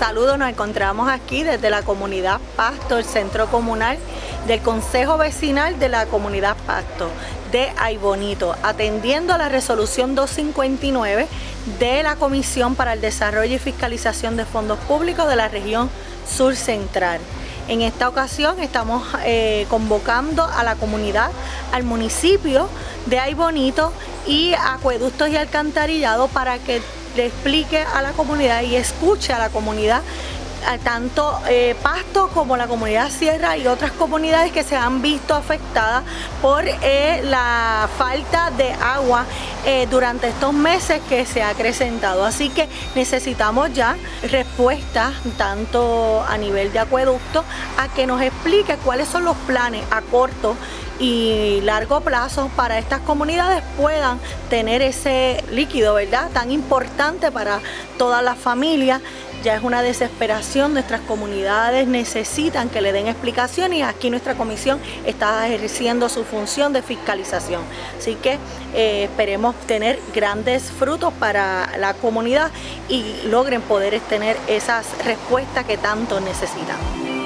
Saludos, nos encontramos aquí desde la comunidad Pasto, el centro comunal del Consejo Vecinal de la comunidad Pasto de Aybonito, atendiendo a la resolución 259 de la Comisión para el Desarrollo y Fiscalización de Fondos Públicos de la región sur central. En esta ocasión estamos eh, convocando a la comunidad, al municipio de Aybonito y Acueductos y Alcantarillado para que le explique a la comunidad y escuche a la comunidad tanto eh, Pasto como la comunidad Sierra y otras comunidades que se han visto afectadas por eh, la falta de agua eh, durante estos meses que se ha acrecentado. Así que necesitamos ya respuestas tanto a nivel de acueducto a que nos explique cuáles son los planes a corto y largo plazo para estas comunidades puedan tener ese líquido, ¿verdad? Tan importante para todas las familias. Ya es una desesperación, nuestras comunidades necesitan que le den explicaciones y aquí nuestra comisión está ejerciendo su función de fiscalización. Así que eh, esperemos tener grandes frutos para la comunidad y logren poder tener esas respuestas que tanto necesitan.